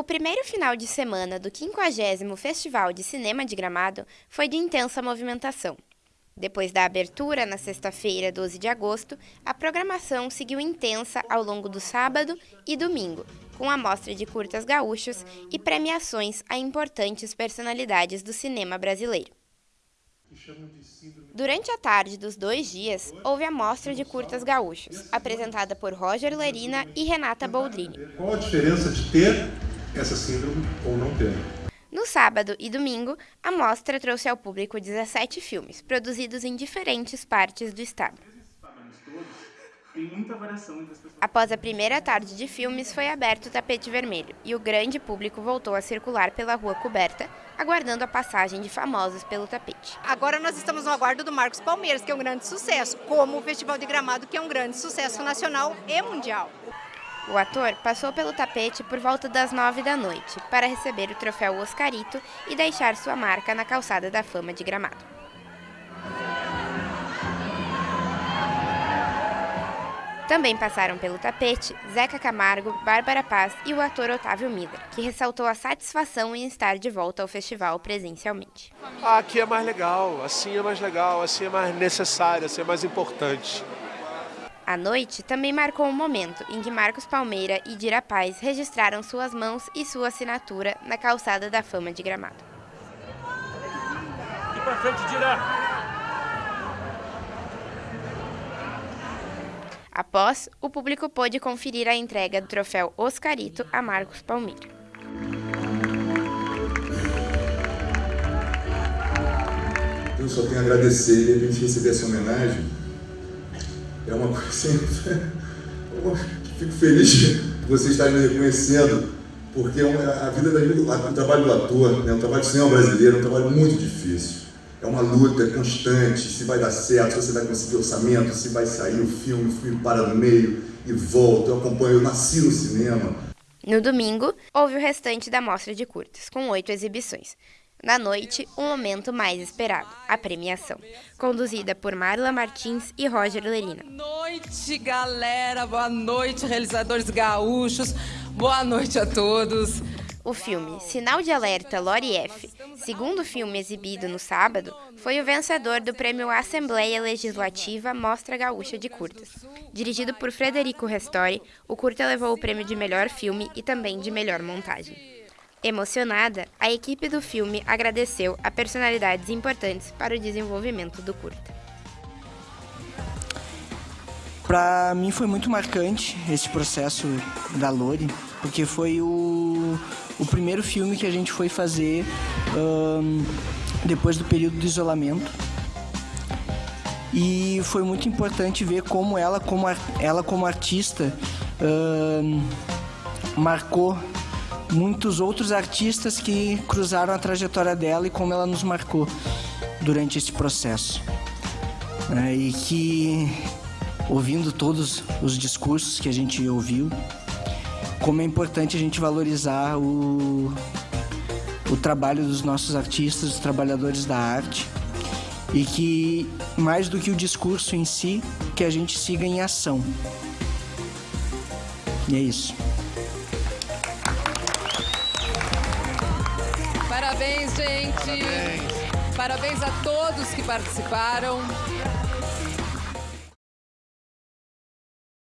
O primeiro final de semana do 50º Festival de Cinema de Gramado foi de intensa movimentação. Depois da abertura, na sexta-feira, 12 de agosto, a programação seguiu intensa ao longo do sábado e domingo, com a mostra de curtas gaúchos e premiações a importantes personalidades do cinema brasileiro. Durante a tarde dos dois dias, houve a mostra de curtas gaúchos, apresentada por Roger Lerina e Renata Boldrini. Qual a diferença de ter essa síndrome ou não ter? No sábado e domingo, a mostra trouxe ao público 17 filmes, produzidos em diferentes partes do estado. Após a primeira tarde de filmes, foi aberto o tapete vermelho e o grande público voltou a circular pela rua coberta, aguardando a passagem de famosos pelo tapete. Agora nós estamos no aguardo do Marcos Palmeiras, que é um grande sucesso, como o Festival de Gramado, que é um grande sucesso nacional e mundial. O ator passou pelo tapete por volta das nove da noite para receber o troféu Oscarito e deixar sua marca na calçada da fama de Gramado. Também passaram pelo tapete Zeca Camargo, Bárbara Paz e o ator Otávio Miller, que ressaltou a satisfação em estar de volta ao festival presencialmente. Aqui é mais legal, assim é mais legal, assim é mais necessário, assim é mais importante. A noite também marcou um momento em que Marcos Palmeira e Dira Paz registraram suas mãos e sua assinatura na calçada da fama de Gramado. E pra frente, Dira! Após, o público pôde conferir a entrega do troféu Oscarito a Marcos Palmeira. Eu só tenho a agradecer, de repente, receber essa homenagem é uma coisa assim, fico feliz de você estar me reconhecendo, porque é a vida da gente, o trabalho do ator, né, o trabalho do cinema brasileiro é um trabalho muito difícil. É uma luta constante, se vai dar certo, se você vai conseguir orçamento, se vai sair o filme, o filme para no meio e volta. Eu acompanho, eu nasci no cinema. No domingo, houve o restante da mostra de curtas, com oito exibições. Na noite, o momento mais esperado, a premiação, conduzida por Marla Martins e Roger Lerina. Boa noite, galera. Boa noite, realizadores gaúchos. Boa noite a todos. O filme Sinal de Alerta Lori F, segundo filme exibido no sábado, foi o vencedor do prêmio Assembleia Legislativa Mostra Gaúcha de Curtas. Dirigido por Frederico Restori, o curta levou o prêmio de melhor filme e também de melhor montagem. Emocionada, a equipe do filme agradeceu a personalidades importantes para o desenvolvimento do curta. Para mim foi muito marcante esse processo da Lori, porque foi o, o primeiro filme que a gente foi fazer um, depois do período de isolamento. E foi muito importante ver como ela, como, ela como artista, um, marcou muitos outros artistas que cruzaram a trajetória dela e como ela nos marcou durante esse processo. É, e que, ouvindo todos os discursos que a gente ouviu, como é importante a gente valorizar o, o trabalho dos nossos artistas, dos trabalhadores da arte, e que, mais do que o discurso em si, que a gente siga em ação. E é isso. Parabéns, gente. Parabéns. Parabéns a todos que participaram.